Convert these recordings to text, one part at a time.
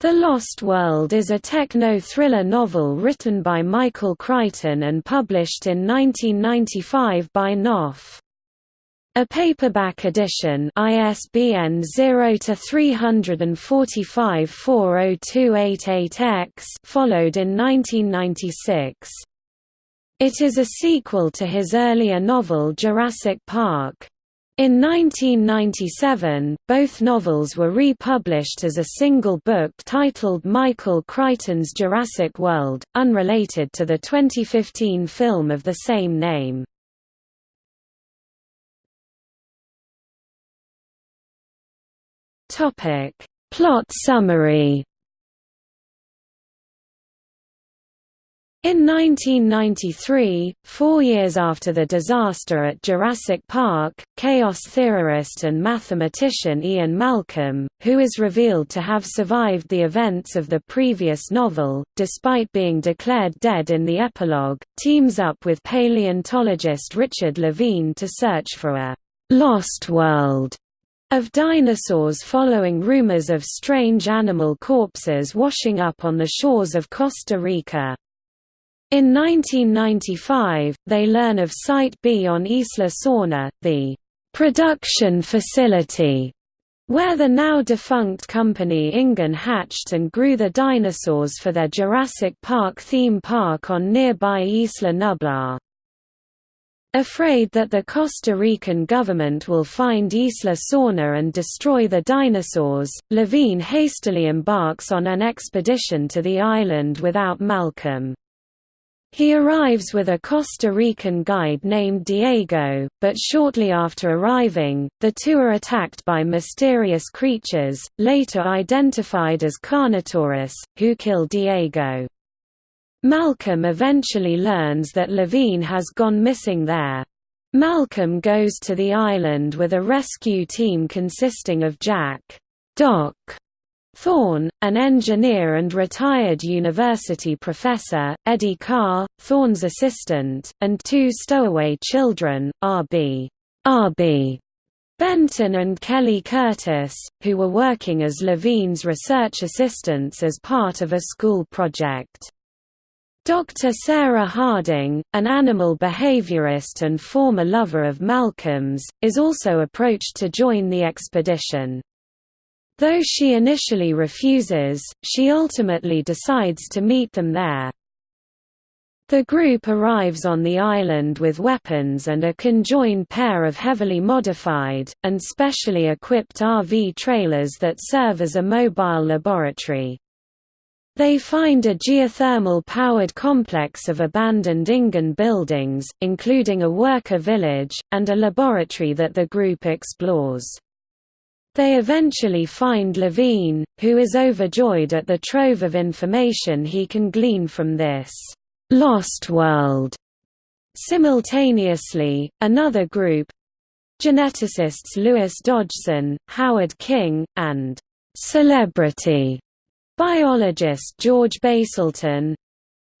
The Lost World is a techno-thriller novel written by Michael Crichton and published in 1995 by Knopf. A paperback edition ISBN 0-345-40288-X followed in 1996. It is a sequel to his earlier novel Jurassic Park. In 1997, both novels were republished as a single book titled Michael Crichton's Jurassic World, unrelated to the 2015 film of the same name. Plot summary In 1993, four years after the disaster at Jurassic Park, chaos theorist and mathematician Ian Malcolm, who is revealed to have survived the events of the previous novel, despite being declared dead in the epilogue, teams up with paleontologist Richard Levine to search for a «lost world» of dinosaurs following rumors of strange animal corpses washing up on the shores of Costa Rica. In 1995, they learn of Site B on Isla Sorna, the production facility, where the now defunct company Ingen hatched and grew the dinosaurs for their Jurassic Park theme park on nearby Isla Nublar. Afraid that the Costa Rican government will find Isla Sorna and destroy the dinosaurs, Levine hastily embarks on an expedition to the island without Malcolm. He arrives with a Costa Rican guide named Diego, but shortly after arriving, the two are attacked by mysterious creatures, later identified as Carnotaurus, who kill Diego. Malcolm eventually learns that Levine has gone missing there. Malcolm goes to the island with a rescue team consisting of Jack Doc Thorne, an engineer and retired university professor, Eddie Carr, Thorne's assistant, and two stowaway children, R.B. R.B. Benton and Kelly Curtis, who were working as Levine's research assistants as part of a school project. Dr. Sarah Harding, an animal behaviorist and former lover of Malcolm's, is also approached to join the expedition. Though she initially refuses, she ultimately decides to meet them there. The group arrives on the island with weapons and a conjoined pair of heavily modified, and specially equipped RV trailers that serve as a mobile laboratory. They find a geothermal-powered complex of abandoned Ingen buildings, including a worker village, and a laboratory that the group explores. They eventually find Levine, who is overjoyed at the trove of information he can glean from this «lost world». Simultaneously, another group—geneticists Lewis Dodgson, Howard King, and «celebrity» biologist George Baselton,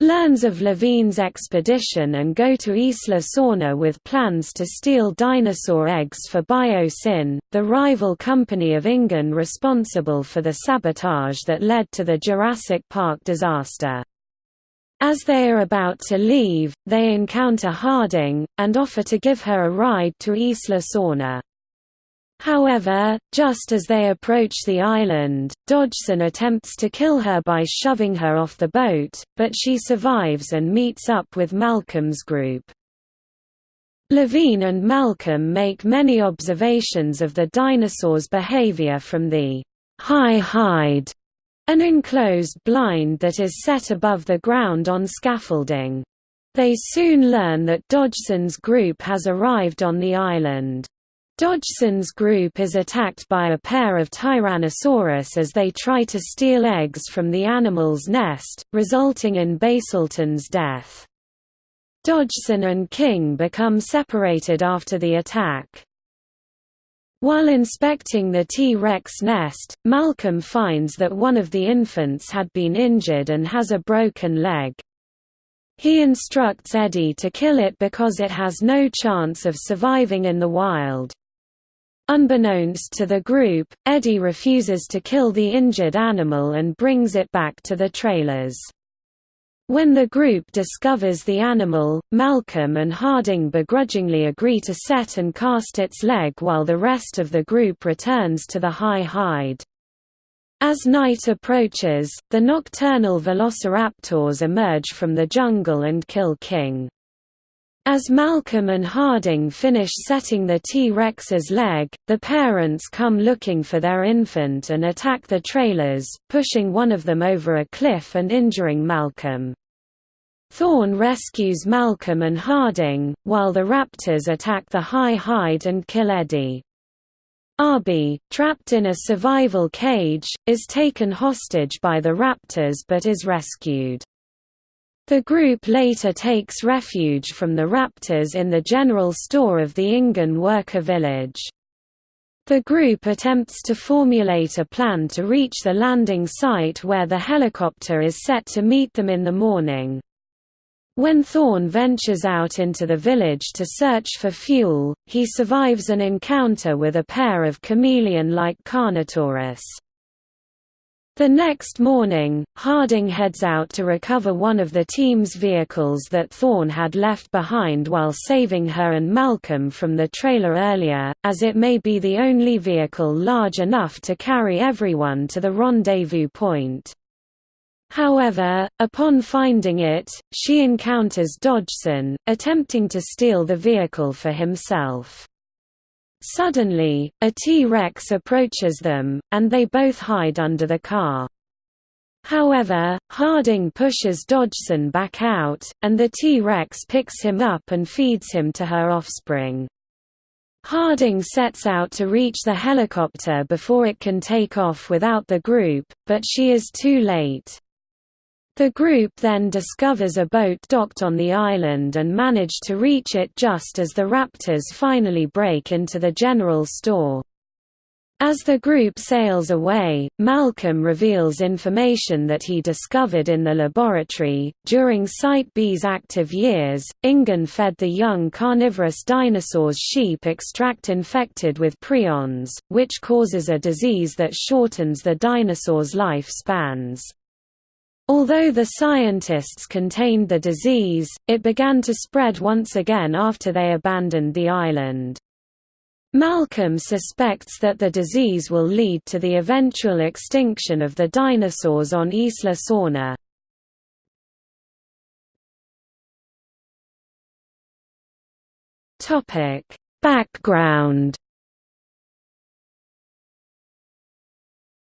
learns of Levine's expedition and go to Isla Sorna with plans to steal dinosaur eggs for Biosyn, the rival company of Ingen responsible for the sabotage that led to the Jurassic Park disaster. As they are about to leave, they encounter Harding, and offer to give her a ride to Isla Sorna. However, just as they approach the island, Dodgson attempts to kill her by shoving her off the boat, but she survives and meets up with Malcolm's group. Levine and Malcolm make many observations of the dinosaurs' behavior from the high hide, an enclosed blind that is set above the ground on scaffolding. They soon learn that Dodgson's group has arrived on the island. Dodgson's group is attacked by a pair of Tyrannosaurus as they try to steal eggs from the animal's nest, resulting in Baselton's death. Dodgson and King become separated after the attack. While inspecting the T-Rex nest, Malcolm finds that one of the infants had been injured and has a broken leg. He instructs Eddie to kill it because it has no chance of surviving in the wild. Unbeknownst to the group, Eddie refuses to kill the injured animal and brings it back to the trailers. When the group discovers the animal, Malcolm and Harding begrudgingly agree to set and cast its leg while the rest of the group returns to the high hide. As night approaches, the nocturnal velociraptors emerge from the jungle and kill King. As Malcolm and Harding finish setting the T-Rex's leg, the parents come looking for their infant and attack the trailers, pushing one of them over a cliff and injuring Malcolm. Thorne rescues Malcolm and Harding, while the raptors attack the high hide and kill Eddie. Arby, trapped in a survival cage, is taken hostage by the raptors but is rescued. The group later takes refuge from the raptors in the general store of the InGen worker village. The group attempts to formulate a plan to reach the landing site where the helicopter is set to meet them in the morning. When Thorne ventures out into the village to search for fuel, he survives an encounter with a pair of chameleon-like Carnotaurus. The next morning, Harding heads out to recover one of the team's vehicles that Thorne had left behind while saving her and Malcolm from the trailer earlier, as it may be the only vehicle large enough to carry everyone to the rendezvous point. However, upon finding it, she encounters Dodgson, attempting to steal the vehicle for himself. Suddenly, a T-Rex approaches them, and they both hide under the car. However, Harding pushes Dodgson back out, and the T-Rex picks him up and feeds him to her offspring. Harding sets out to reach the helicopter before it can take off without the group, but she is too late. The group then discovers a boat docked on the island and manage to reach it just as the raptors finally break into the general store. As the group sails away, Malcolm reveals information that he discovered in the laboratory. During Site B's active years, InGen fed the young carnivorous dinosaurs sheep extract infected with prions, which causes a disease that shortens the dinosaurs' life spans. Although the scientists contained the disease, it began to spread once again after they abandoned the island. Malcolm suspects that the disease will lead to the eventual extinction of the dinosaurs on Isla Sorna. Background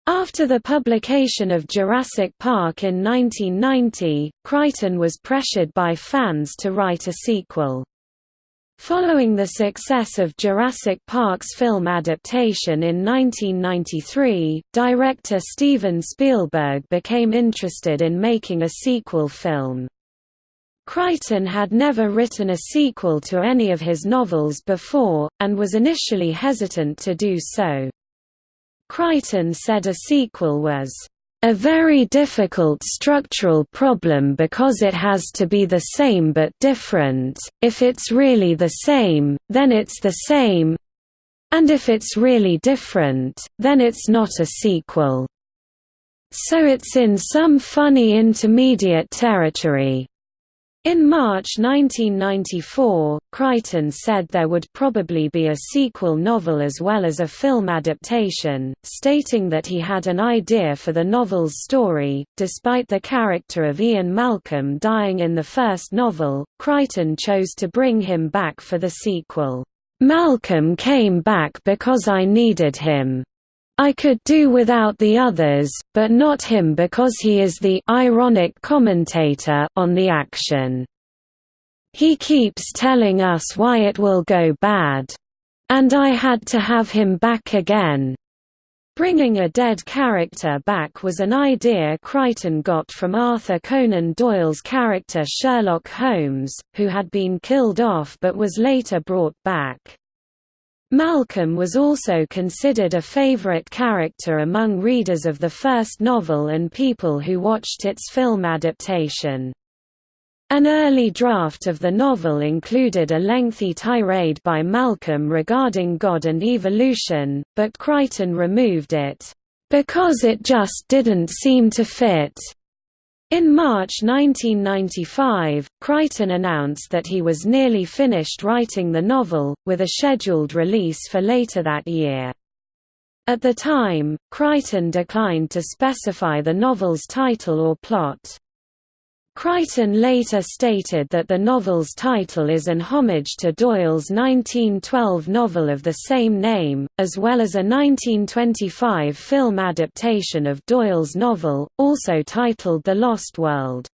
After the publication of Jurassic Park in 1990, Crichton was pressured by fans to write a sequel. Following the success of Jurassic Park's film adaptation in 1993, director Steven Spielberg became interested in making a sequel film. Crichton had never written a sequel to any of his novels before, and was initially hesitant to do so. Crichton said a sequel was a very difficult structural problem because it has to be the same but different, if it's really the same, then it's the same and if it's really different, then it's not a sequel. So it's in some funny intermediate territory. In March 1994, Crichton said there would probably be a sequel novel as well as a film adaptation, stating that he had an idea for the novel's story. Despite the character of Ian Malcolm dying in the first novel, Crichton chose to bring him back for the sequel. Malcolm came back because I needed him. I could do without the others, but not him because he is the ironic commentator on the action. He keeps telling us why it will go bad. And I had to have him back again. Bringing a dead character back was an idea Crichton got from Arthur Conan Doyle's character Sherlock Holmes, who had been killed off but was later brought back. Malcolm was also considered a favorite character among readers of the first novel and people who watched its film adaptation. An early draft of the novel included a lengthy tirade by Malcolm regarding God and evolution, but Crichton removed it, "...because it just didn't seem to fit." In March 1995, Crichton announced that he was nearly finished writing the novel, with a scheduled release for later that year. At the time, Crichton declined to specify the novel's title or plot. Crichton later stated that the novel's title is an homage to Doyle's 1912 novel of the same name, as well as a 1925 film adaptation of Doyle's novel, also titled The Lost World.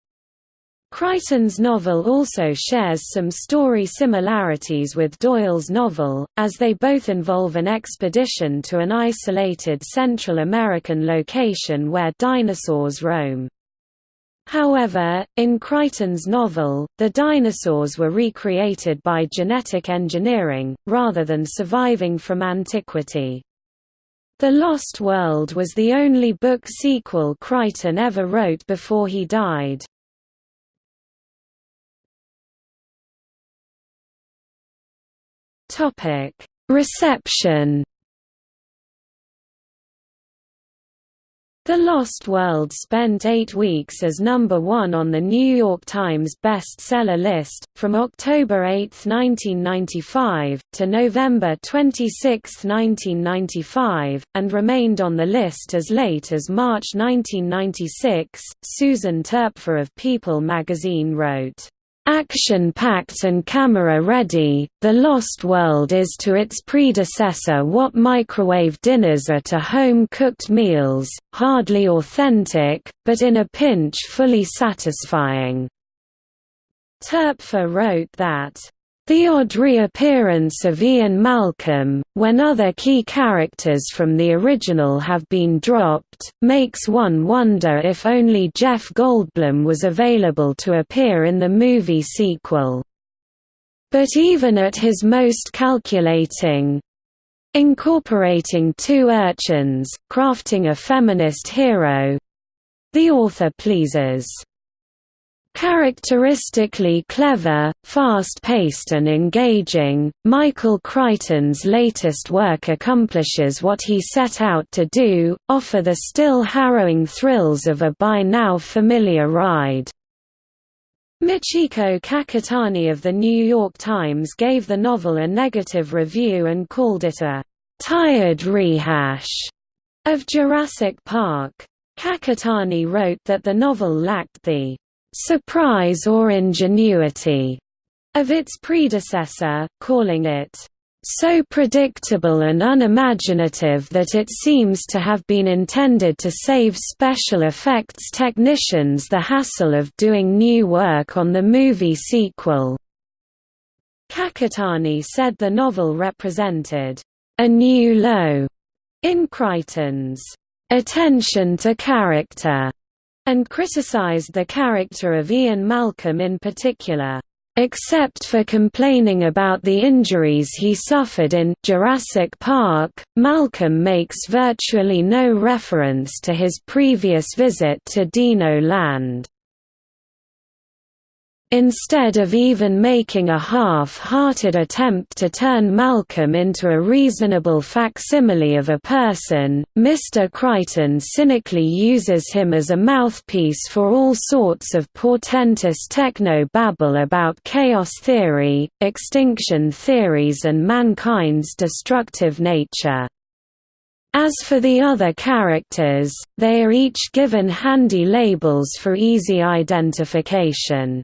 Crichton's novel also shares some story similarities with Doyle's novel, as they both involve an expedition to an isolated Central American location where dinosaurs roam. However, in Crichton's novel, the dinosaurs were recreated by genetic engineering, rather than surviving from antiquity. The Lost World was the only book sequel Crichton ever wrote before he died. Reception The Lost World spent eight weeks as number one on the New York Times bestseller list, from October 8, 1995, to November 26, 1995, and remained on the list as late as March 1996. Susan Toepfer of People magazine wrote, Action-packed and camera-ready, The Lost World is to its predecessor what microwave dinners are to home-cooked meals, hardly authentic, but in a pinch fully satisfying. Toepfer wrote that the odd reappearance of Ian Malcolm, when other key characters from the original have been dropped, makes one wonder if only Jeff Goldblum was available to appear in the movie sequel. But even at his most calculating, incorporating two urchins, crafting a feminist hero, the author pleases. Characteristically clever, fast-paced and engaging, Michael Crichton's latest work accomplishes what he set out to do, offer the still harrowing thrills of a by now familiar ride. Michiko Kakutani of The New York Times gave the novel a negative review and called it a «tired rehash» of Jurassic Park. Kakutani wrote that the novel lacked the surprise or ingenuity of its predecessor, calling it so predictable and unimaginative that it seems to have been intended to save special effects technicians the hassle of doing new work on the movie sequel. Kakutani said the novel represented a new low in Crichton's attention to character and criticized the character of Ian Malcolm in particular. Except for complaining about the injuries he suffered in Jurassic Park, Malcolm makes virtually no reference to his previous visit to Dino Land. Instead of even making a half-hearted attempt to turn Malcolm into a reasonable facsimile of a person, Mr. Crichton cynically uses him as a mouthpiece for all sorts of portentous techno-babble about chaos theory, extinction theories and mankind's destructive nature. As for the other characters, they are each given handy labels for easy identification.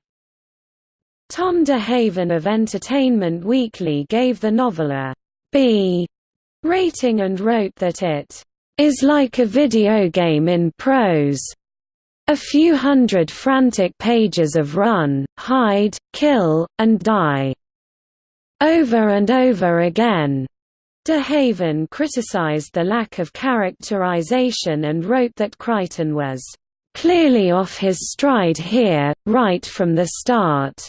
Tom DeHaven of Entertainment Weekly gave the novel a B rating and wrote that it is like a video game in prose. A few hundred frantic pages of run, hide, kill, and die. Over and over again. DeHaven criticized the lack of characterization and wrote that Crichton was clearly off his stride here, right from the start.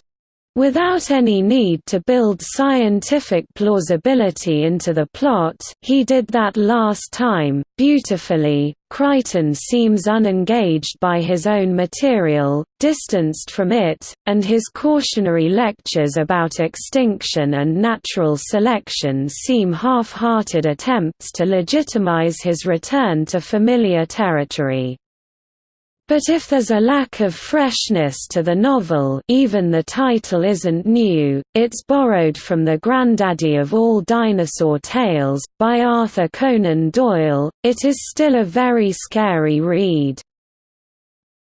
Without any need to build scientific plausibility into the plot, he did that last time, beautifully, Crichton seems unengaged by his own material, distanced from it, and his cautionary lectures about extinction and natural selection seem half-hearted attempts to legitimize his return to familiar territory. But if there's a lack of freshness to the novel even the title isn't new, it's borrowed from the granddaddy of all dinosaur tales, by Arthur Conan Doyle, it is still a very scary read.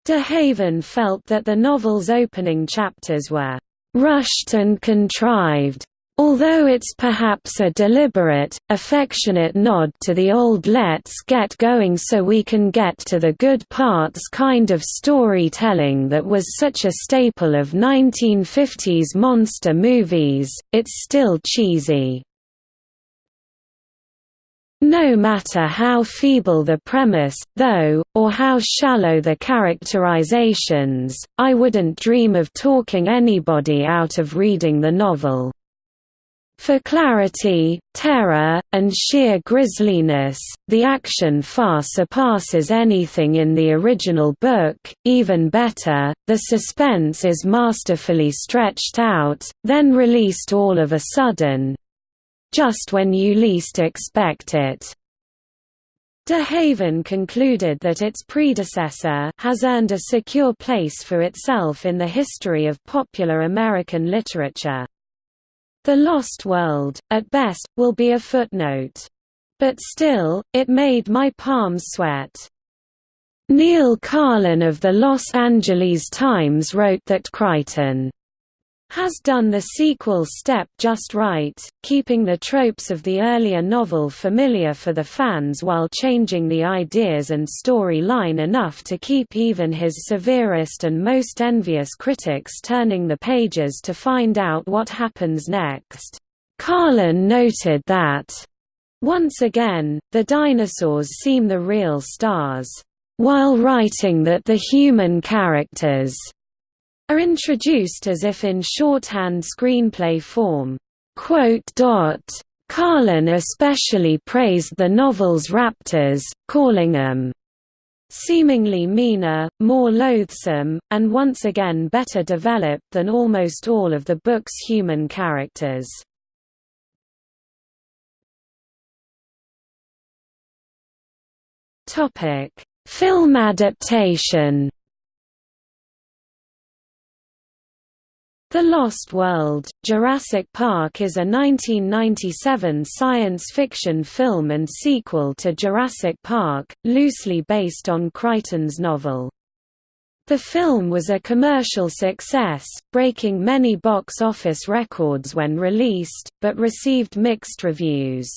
De Haven felt that the novel's opening chapters were rushed and contrived, Although it's perhaps a deliberate, affectionate nod to the old let's get going so we can get to the good parts kind of storytelling that was such a staple of 1950s monster movies, it's still cheesy. No matter how feeble the premise, though, or how shallow the characterizations, I wouldn't dream of talking anybody out of reading the novel. For clarity, terror, and sheer grisliness, the action far surpasses anything in the original book, even better, the suspense is masterfully stretched out, then released all of a sudden—just when you least expect it. De Haven concluded that its predecessor has earned a secure place for itself in the history of popular American literature. The Lost World, at best, will be a footnote. But still, it made my palms sweat. Neil Karlen of the Los Angeles Times wrote that Crichton has done the sequel step just right, keeping the tropes of the earlier novel familiar for the fans while changing the ideas and storyline enough to keep even his severest and most envious critics turning the pages to find out what happens next. Karlen noted that, once again, the dinosaurs seem the real stars, while writing that the human characters are introduced as if in shorthand screenplay form. Karlen especially praised the novel's raptors, calling them seemingly meaner, more loathsome, and once again better developed than almost all of the book's human characters. Film adaptation The Lost World, Jurassic Park is a 1997 science fiction film and sequel to Jurassic Park, loosely based on Crichton's novel. The film was a commercial success, breaking many box office records when released, but received mixed reviews.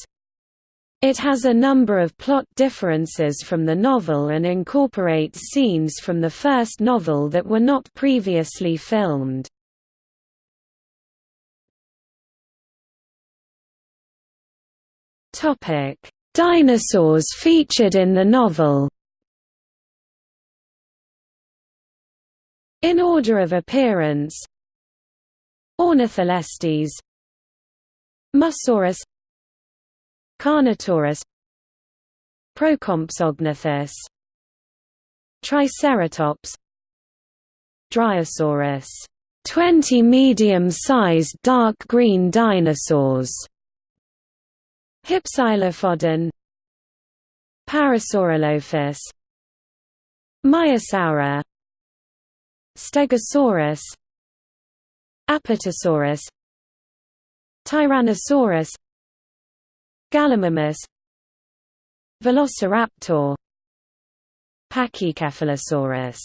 It has a number of plot differences from the novel and incorporates scenes from the first novel that were not previously filmed. Dinosaurs featured in the novel. In order of appearance: Ornitholestes, Mussaurus, Carnotaurus, Procompsognathus, Triceratops, Dryosaurus, 20 medium-sized dark green dinosaurs Hypsilophodon. Parasaurolophus. Maiasaura Stegosaurus. Apatosaurus. Tyrannosaurus. Gallimimus. Velociraptor. Pachycephalosaurus